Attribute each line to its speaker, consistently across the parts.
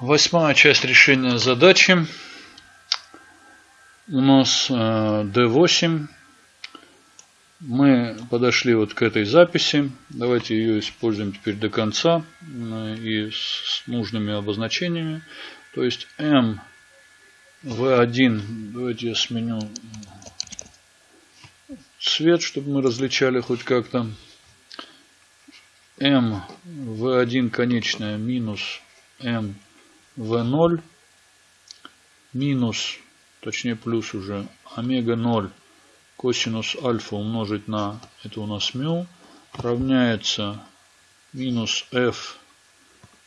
Speaker 1: Восьмая часть решения задачи. У нас D8. Э, Мы подошли вот к этой записи. Давайте ее используем теперь до конца э, и с нужными обозначениями. То есть M V1. Давайте я сменю цвет, чтобы мы различали хоть как-то. M V1 конечная минус M v0 минус, точнее плюс уже, омега 0 косинус альфа умножить на, это у нас мю, равняется минус f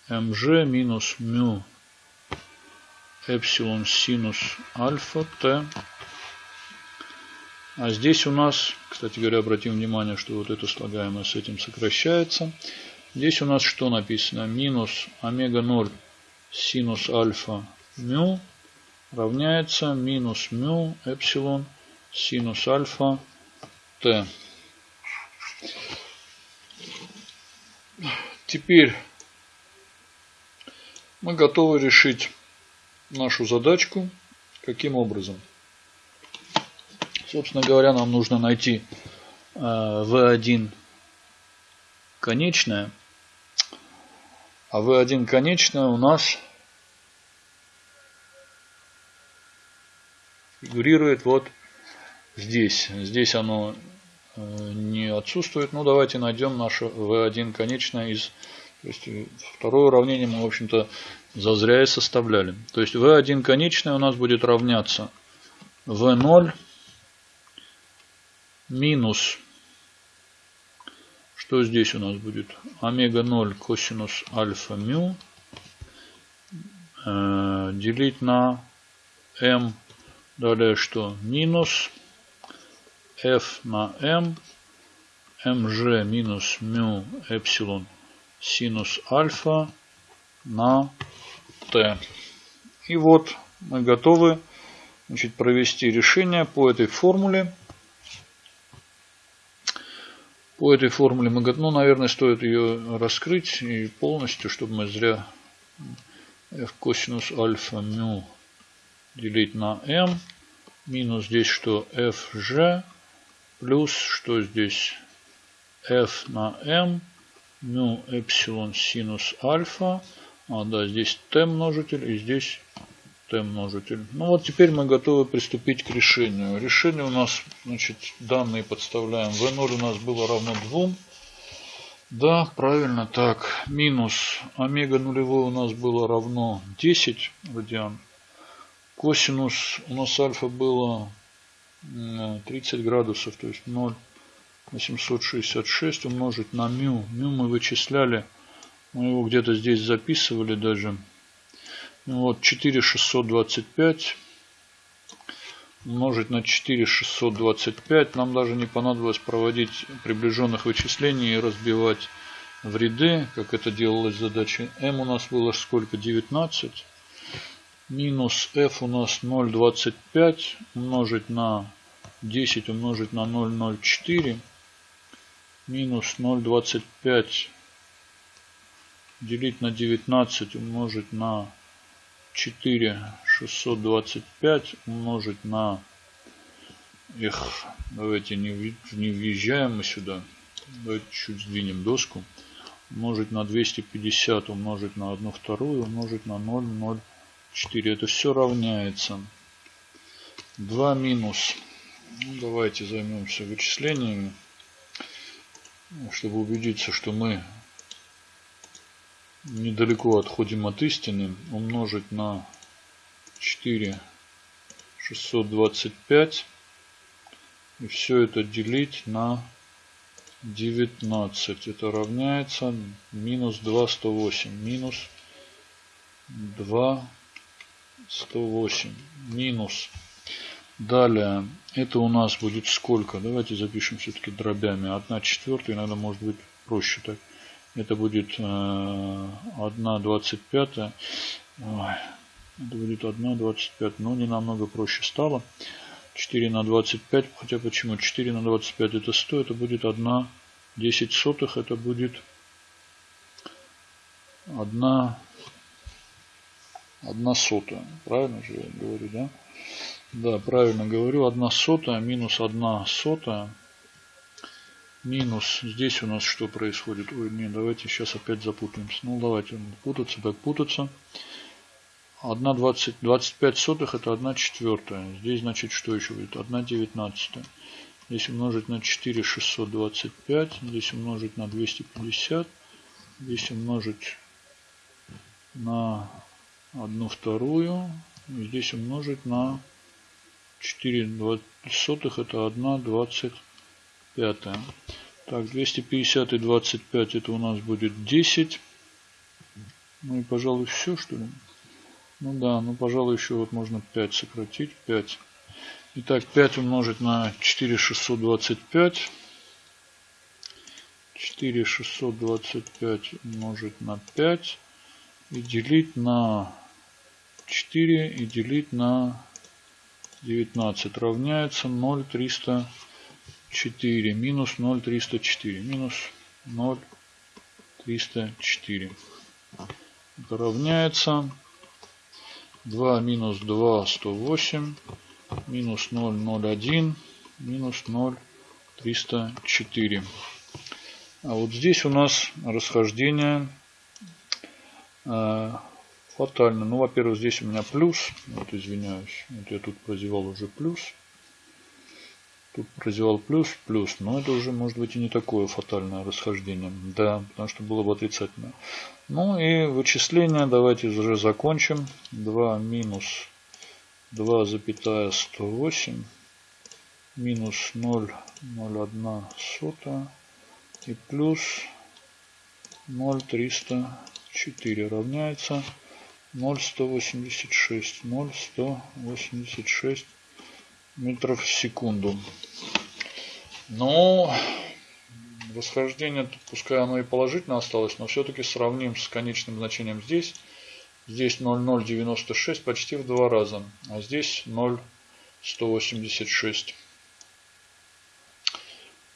Speaker 1: mg минус мю эпсилон синус альфа t. А здесь у нас, кстати говоря, обратим внимание, что вот это слагаемое с этим сокращается. Здесь у нас что написано? Минус омега 0 синус альфа мю равняется минус мю эпсилон синус альфа т. Теперь мы готовы решить нашу задачку. Каким образом? Собственно говоря, нам нужно найти v1 э, конечное. А v1 конечное у нас фигурирует вот здесь. Здесь оно э, не отсутствует. Ну, давайте найдем наше v1 конечное из... То есть, э, второе уравнение мы, в общем-то, зазря и составляли. То есть, v1 конечное у нас будет равняться v0 минус... Что здесь у нас будет? Омега 0 косинус альфа мю э, делить на m Далее что? Минус f на m, mg минус мю эпсилон синус альфа на t. И вот мы готовы значит, провести решение по этой формуле. По этой формуле мы готовы, ну, наверное, стоит ее раскрыть и полностью, чтобы мы зря f косинус альфа мю делить на m. Минус здесь что fg. Плюс что здесь f на m. Мю эпсилон синус альфа. А, да, здесь t множитель и здесь t множитель. Ну вот теперь мы готовы приступить к решению. Решение у нас, значит, данные подставляем. v0 у нас было равно 2. Да, правильно, так. Минус омега нулевой у нас было равно 10 радиан. Косинус у нас альфа было 30 градусов, то есть 0 на 766 умножить на мю. Мю мы вычисляли, мы его где-то здесь записывали даже. Ну вот 4625 умножить на 4625. Нам даже не понадобилось проводить приближенных вычислений и разбивать в ряды, как это делалось в задаче. m у нас было сколько? 19 минус f у нас 0,25 умножить на 10 умножить на 0,04 минус 0,25 делить на 19 умножить на 4 625 умножить на их давайте не, не въезжаем мы сюда давайте чуть сдвинем доску умножить на 250 умножить на 1 вторую умножить на 0,0 4. Это все равняется. 2 минус. Ну, давайте займемся вычислениями. Чтобы убедиться, что мы недалеко отходим от истины. Умножить на 4 625. И все это делить на 19. Это равняется минус 2 108. Минус 2 108 минус. Далее, это у нас будет сколько? Давайте запишем все-таки дробями. 1 четвертая, иногда может быть проще так. Это будет э, 1 25. это будет 1 25. Но не намного проще стало. 4 на 25. Хотя почему? 4 на 25 это 100. Это будет 1 10 сотых. Это будет 1 1 сотая. Правильно же я говорю, да? Да, правильно говорю. 1 сотая минус 1 сотая. Минус. Здесь у нас что происходит? Ой, не, давайте сейчас опять запутаемся. Ну, давайте путаться, так путаться. 1 20, 25 сотых это 1 четвертая. Здесь, значит, что еще будет? 1 девятнадцатая. Здесь умножить на 4 625. Здесь умножить на 250. Здесь умножить на 1 вторую. Здесь умножить на 4 сотых это 1 25. Так, 250 и 25 это у нас будет 10. Ну и, пожалуй, все, что ли? Ну да, ну, пожалуй, еще вот можно 5 сократить. 5. Итак, 5 умножить на 4625. 4625 умножить на 5 и делить на 4 и делить на 19 равняется 0,304 минус 0,304 минус 0,304 это равняется 2 минус 2 108 минус 0,01 минус 0,304 а вот здесь у нас расхождение э, фатально. Ну, во-первых, здесь у меня плюс. Вот, извиняюсь. Вот я тут прозевал уже плюс. Тут прозевал плюс, плюс. Но это уже может быть и не такое фатальное расхождение. Да, потому что было бы отрицательное. Ну и вычисление давайте уже закончим. 2 минус 2,108 минус 0,01 сотая и плюс 0,304 равняется 0,186. 0,186 метров в секунду. Ну, восхождение, пускай оно и положительно осталось, но все-таки сравним с конечным значением здесь. Здесь 0,096 почти в два раза, а здесь 0,186.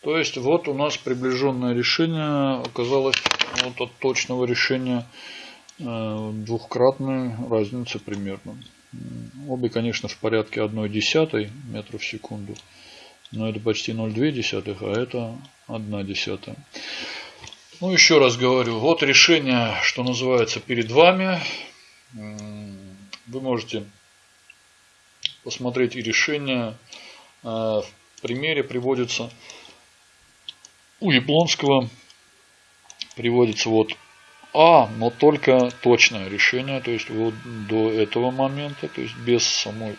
Speaker 1: То есть вот у нас приближенное решение оказалось вот от точного решения э, двухкратной разницы примерно. Обе, конечно, в порядке 1 десятой метра в секунду. Но это почти 0,2, десятых, а это 1 десятая. Ну, еще раз говорю, вот решение, что называется, перед вами. Вы можете посмотреть и решение. Э, в примере приводится у Яблонского приводится вот А, но только точное решение, то есть вот до этого момента, то есть без самой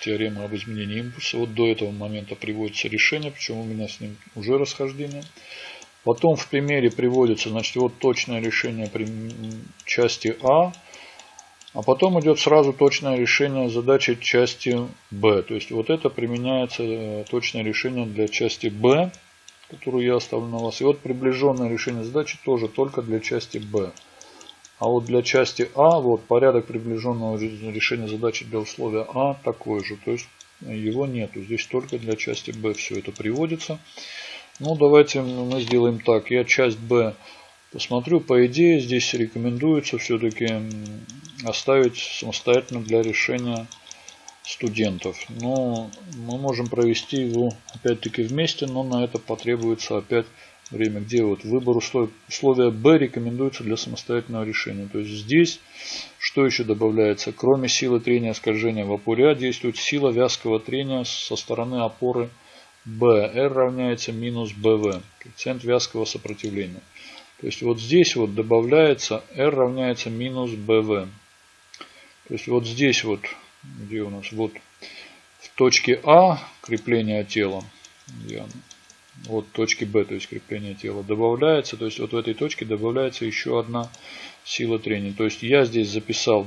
Speaker 1: теоремы об изменении импульса, вот до этого момента приводится решение, причем у меня с ним уже расхождение. Потом в примере приводится, значит, вот точное решение части А, а потом идет сразу точное решение задачи части Б. То есть вот это применяется э, точное решение для части Б которую я оставлю на вас. И вот приближенное решение задачи тоже только для части Б. А вот для части А, вот порядок приближенного решения задачи для условия А такой же. То есть его нету. Здесь только для части Б все это приводится. Ну, давайте мы сделаем так. Я часть Б посмотрю. По идее, здесь рекомендуется все-таки оставить самостоятельно для решения студентов. Но мы можем провести его опять-таки вместе, но на это потребуется опять время, где вот выбор условия, условия B рекомендуется для самостоятельного решения. То есть здесь что еще добавляется? Кроме силы трения скольжения в опоре А действует сила вязкого трения со стороны опоры B. R равняется минус BV, коэффициент вязкого сопротивления. То есть вот здесь вот добавляется R равняется минус BV. То есть вот здесь вот где у нас вот в точке А крепление тела, вот точки Б, то есть крепление тела добавляется, то есть вот в этой точке добавляется еще одна сила трения. То есть я здесь записал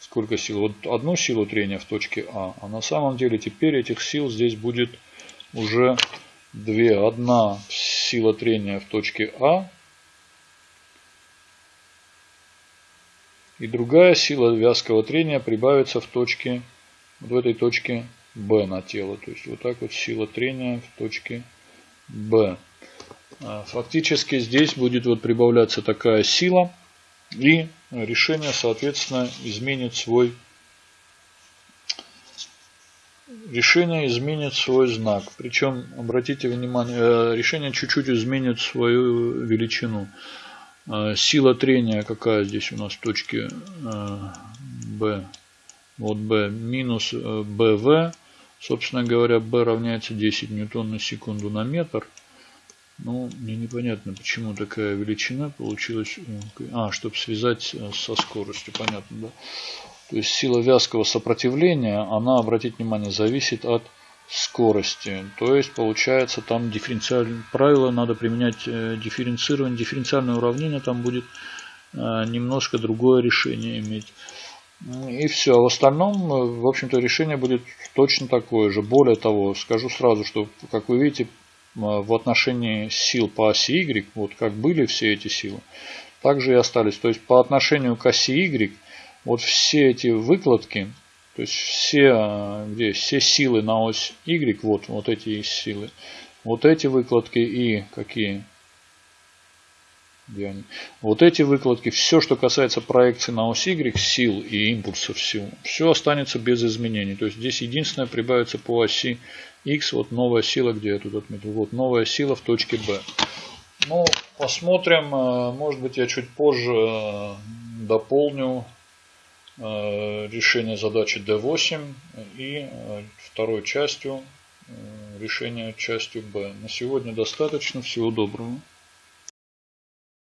Speaker 1: сколько сил, вот одну силу трения в точке А, а на самом деле теперь этих сил здесь будет уже две. Одна сила трения в точке А И другая сила вязкого трения прибавится в точке, в этой точке B на тело. То есть вот так вот сила трения в точке B. А, фактически здесь будет вот прибавляться такая сила. И решение, соответственно, изменит свой решение изменит свой знак. Причем, обратите внимание, э, решение чуть-чуть изменит свою величину. Э, сила трения какая здесь у нас в точке B. Э, вот B минус BV. Собственно говоря, B равняется 10 ньютон на секунду на метр. Ну, мне непонятно, почему такая величина получилась. А, чтобы связать со скоростью, понятно, да? То есть сила вязкого сопротивления, она, обратите внимание, зависит от скорости. То есть получается там дифференциальное правило, надо применять э, дифференцирование, дифференциальное уравнение, там будет э, немножко другое решение иметь. И все. А в остальном, э, в общем-то, решение будет точно такое же. Более того, скажу сразу, что, как вы видите, в отношении сил по оси Y, вот как были все эти силы, так же и остались. То есть по отношению к оси Y вот все эти выкладки, то есть все, где, все силы на ось Y, вот, вот эти силы, вот эти выкладки и какие? Где они? Вот эти выкладки, все, что касается проекции на ось Y, сил и импульсов сил, все останется без изменений. То есть здесь единственное прибавится по оси X, вот новая сила, где я тут отметил, вот новая сила в точке B. Ну, посмотрим, э, может быть я чуть позже э, дополню решение задачи D8 и э, второй частью э, решения частью B. На сегодня достаточно. Всего доброго.